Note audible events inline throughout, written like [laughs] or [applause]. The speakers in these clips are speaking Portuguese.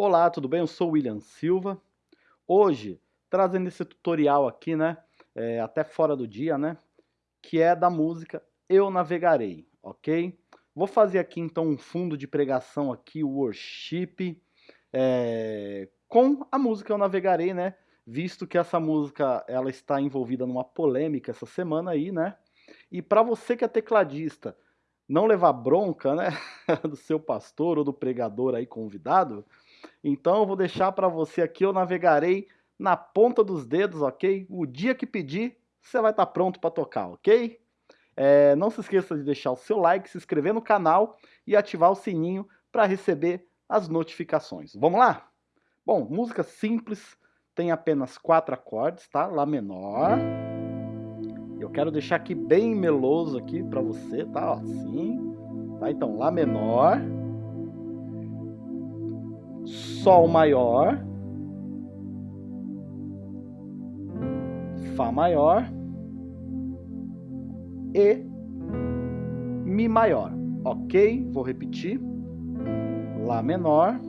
Olá, tudo bem? Eu sou o William Silva. Hoje, trazendo esse tutorial aqui, né, é, até fora do dia, né, que é da música Eu Navegarei, ok? Vou fazer aqui então um fundo de pregação aqui, worship, é, com a música Eu Navegarei, né, visto que essa música ela está envolvida numa polêmica essa semana aí, né, e para você que é tecladista, não levar bronca, né, [laughs] do seu pastor ou do pregador aí convidado, então eu vou deixar para você aqui, eu navegarei na ponta dos dedos, ok? O dia que pedir, você vai estar tá pronto para tocar, ok? É, não se esqueça de deixar o seu like, se inscrever no canal e ativar o sininho para receber as notificações. Vamos lá? Bom, música simples, tem apenas quatro acordes, tá? Lá menor. Eu quero deixar aqui bem meloso aqui para você, tá? Ó, assim. Tá? Então, Lá menor. Sol maior. Fá maior. E Mi maior. Ok? Vou repetir. Lá menor.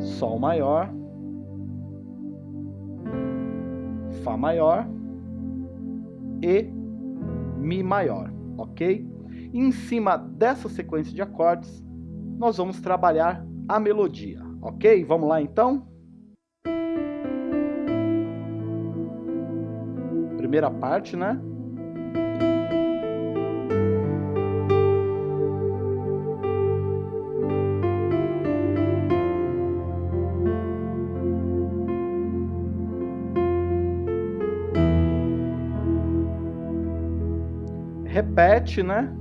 Sol maior. Fá maior e Mi maior, ok? Em cima dessa sequência de acordes, nós vamos trabalhar a melodia, ok? Vamos lá então? Primeira parte, né? repete, né?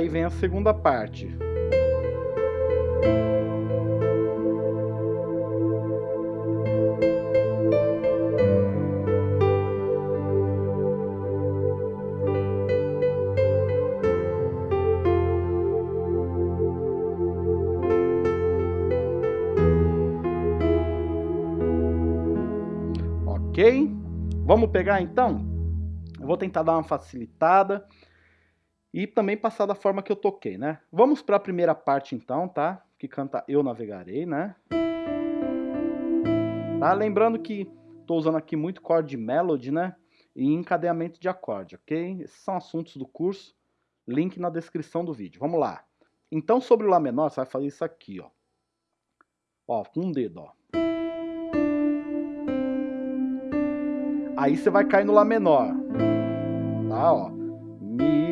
Aí vem a segunda parte. ok? Vamos pegar então? Eu vou tentar dar uma facilitada e também passar da forma que eu toquei, né? Vamos para a primeira parte então, tá? Que canta Eu Navegarei, né? Tá? Lembrando que estou usando aqui muito chord melody, né? E encadeamento de acorde, ok? Esses são assuntos do curso, link na descrição do vídeo. Vamos lá. Então, sobre o Lá menor, você vai fazer isso aqui, ó. Ó, com um dedo, ó. Aí você vai cair no Lá menor. Tá, ó. Mi,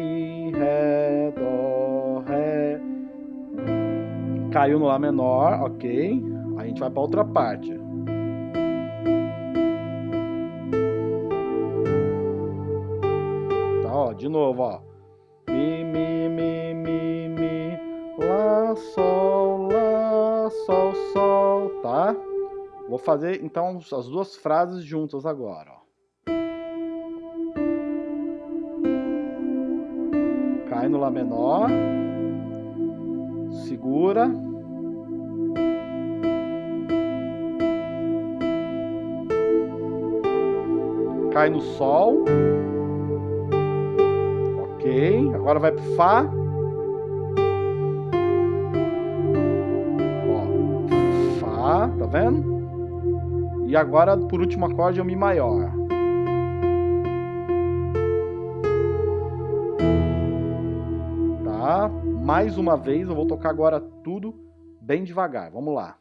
Caiu no Lá menor, ok. A gente vai para outra parte. Tá, ó, de novo, ó. Mi, mi, mi, mi, mi. Lá, Sol, Lá, Sol, Sol, tá? Vou fazer, então, as duas frases juntas agora, ó. cai no Lá menor, segura, cai no Sol, ok, agora vai pro Fá, Ó, Fá, tá vendo? E agora, por último acorde, é o Mi maior. Mais uma vez, eu vou tocar agora tudo bem devagar. Vamos lá.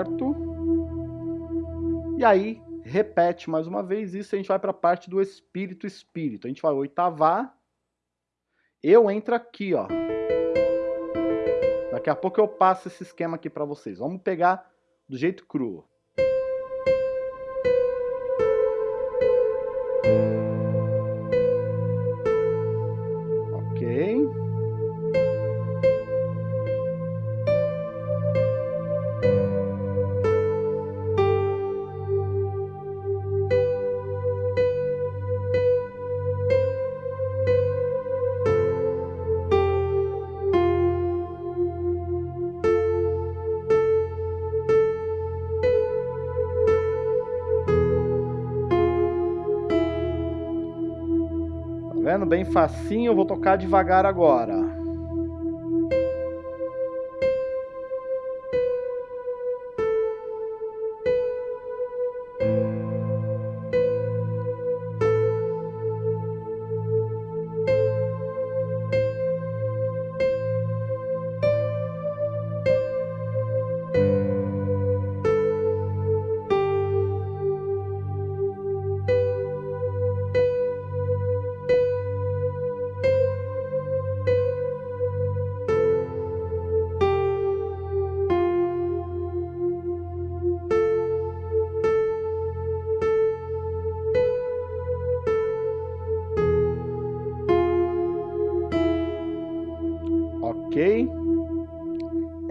Certo? E aí, repete mais uma vez isso, a gente vai para a parte do espírito espírito. A gente vai oitavar, eu entro aqui, ó. Daqui a pouco eu passo esse esquema aqui para vocês. Vamos pegar do jeito cru. Bem facinho, eu vou tocar devagar agora.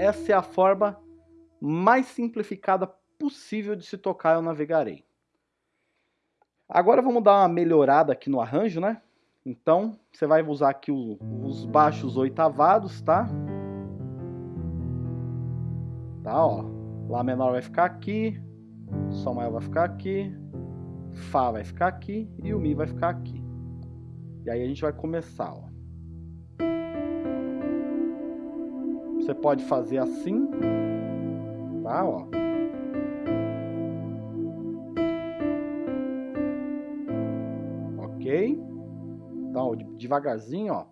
Essa é a forma mais simplificada possível de se tocar Eu Navegarei. Agora vamos dar uma melhorada aqui no arranjo, né? Então, você vai usar aqui o, os baixos oitavados, tá? Tá, ó. Lá menor vai ficar aqui, Sol maior vai ficar aqui, Fá vai ficar aqui e o Mi vai ficar aqui. E aí a gente vai começar, ó. Você pode fazer assim, tá? Ó. Ok? Então, devagarzinho, ó.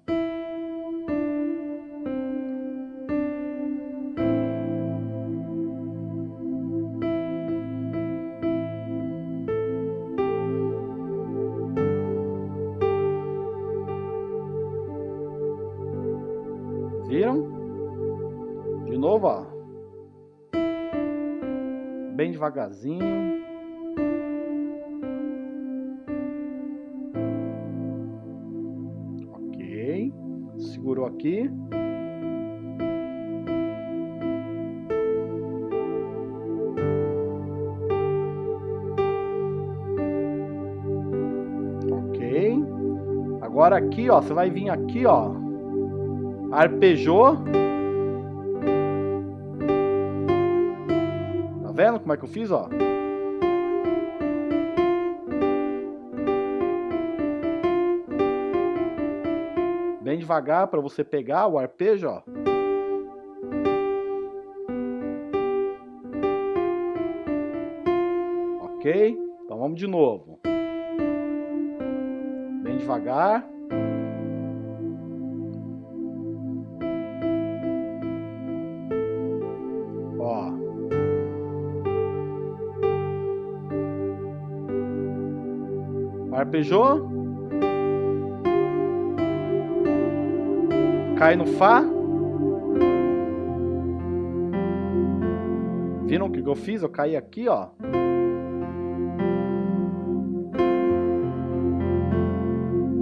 Devagarzinho. Ok. Segurou aqui. Ok. Agora aqui, ó, você vai vir aqui, ó. Arpejou. Como é que eu fiz, ó? Bem devagar para você pegar o arpejo, ó. Ok? Então vamos de novo. Bem devagar. Arpejou. Cai no Fá. Viram o que eu fiz? Eu caí aqui, ó.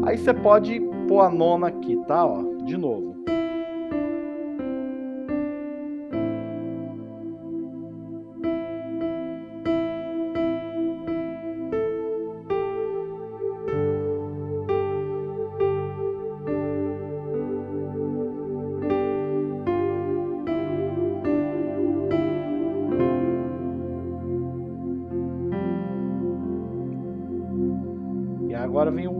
Aí você pode pôr a nona aqui, tá? Ó, de novo.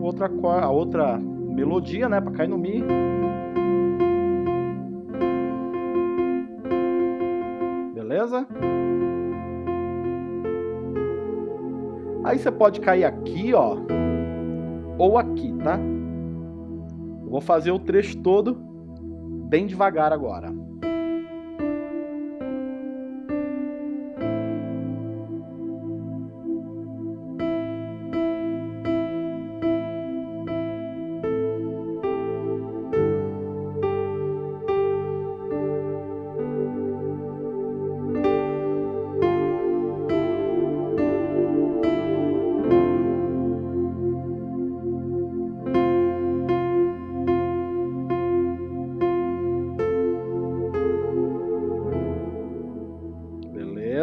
Outra, a outra melodia, né, para cair no Mi. Beleza? Aí você pode cair aqui, ó, ou aqui, tá? Eu vou fazer o trecho todo bem devagar agora.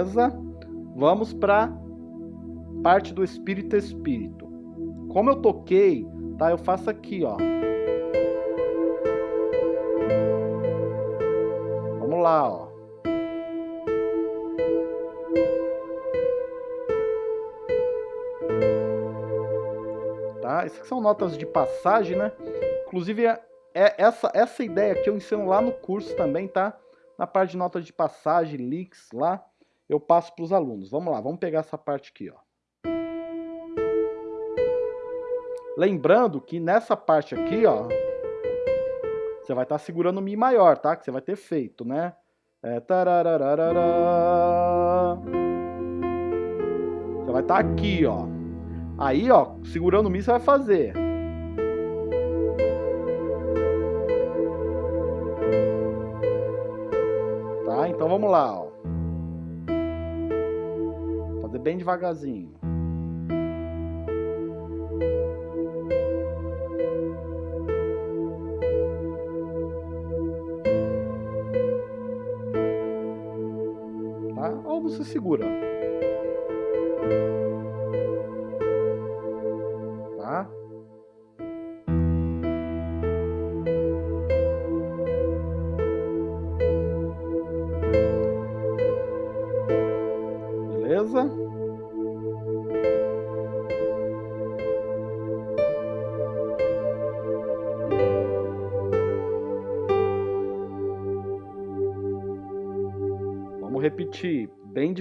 Beleza? Vamos para parte do espírito espírito. Como eu toquei, tá? Eu faço aqui, ó. Vamos lá, ó. Tá? Essas são notas de passagem, né? Inclusive, é, é essa, essa ideia que eu ensino lá no curso também, tá? Na parte de notas de passagem, leaks lá, eu passo para os alunos. Vamos lá, vamos pegar essa parte aqui, ó. Lembrando que nessa parte aqui, ó, você vai estar tá segurando o Mi maior, tá? Que você vai ter feito, né? É, você vai estar tá aqui, ó. Aí, ó, segurando o Mi você vai fazer. Tá? Então vamos lá, ó. Bem devagarzinho.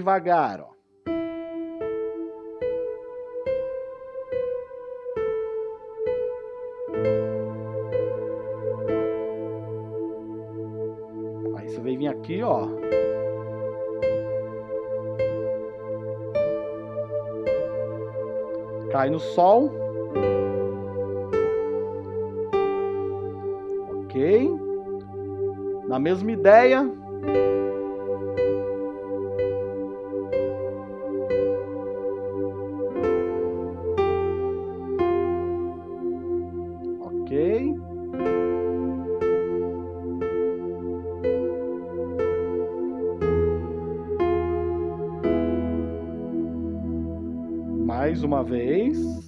Devagar, ó. Aí você vai vir aqui, ó. Cai no sol. Ok. Na mesma ideia, mais uma vez.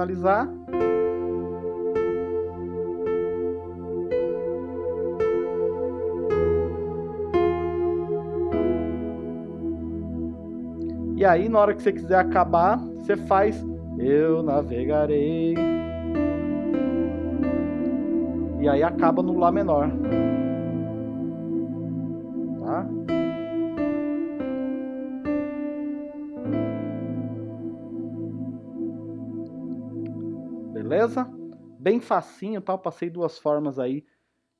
Finalizar. E aí, na hora que você quiser acabar, você faz Eu navegarei. E aí acaba no Lá menor. Bem facinho? Eu passei duas formas aí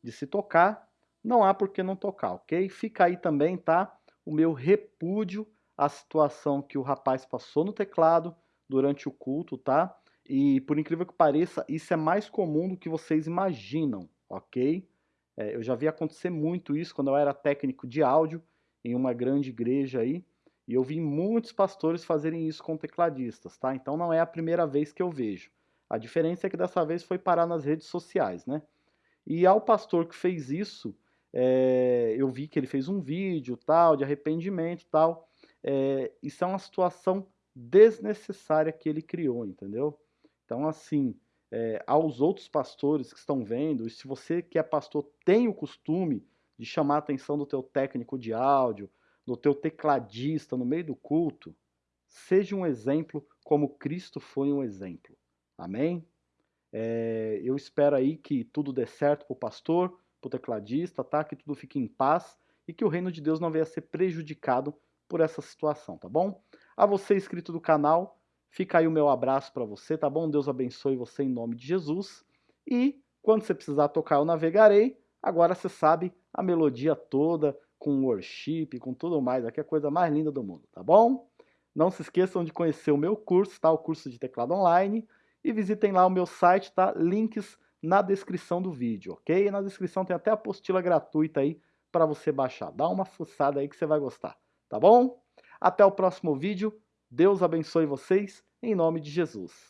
de se tocar. Não há por que não tocar, ok? Fica aí também, tá? O meu repúdio à situação que o rapaz passou no teclado durante o culto, tá? E por incrível que pareça, isso é mais comum do que vocês imaginam, ok? É, eu já vi acontecer muito isso quando eu era técnico de áudio em uma grande igreja aí. E eu vi muitos pastores fazerem isso com tecladistas, tá? Então não é a primeira vez que eu vejo. A diferença é que dessa vez foi parar nas redes sociais, né? E ao pastor que fez isso, é, eu vi que ele fez um vídeo tal, de arrependimento tal. É, isso é uma situação desnecessária que ele criou, entendeu? Então, assim, é, aos outros pastores que estão vendo, e se você que é pastor tem o costume de chamar a atenção do teu técnico de áudio, do teu tecladista no meio do culto, seja um exemplo como Cristo foi um exemplo. Amém? É, eu espero aí que tudo dê certo para o pastor, para o tecladista, tá? Que tudo fique em paz e que o reino de Deus não venha a ser prejudicado por essa situação, tá bom? A você inscrito do canal, fica aí o meu abraço para você, tá bom? Deus abençoe você em nome de Jesus. E quando você precisar tocar, eu navegarei. Agora você sabe a melodia toda, com worship, com tudo mais. Aqui é a coisa mais linda do mundo, tá bom? Não se esqueçam de conhecer o meu curso, tá? O curso de teclado online. E visitem lá o meu site, tá? Links na descrição do vídeo, ok? Na descrição tem até a apostila gratuita aí para você baixar. Dá uma fuçada aí que você vai gostar, tá bom? Até o próximo vídeo. Deus abençoe vocês, em nome de Jesus.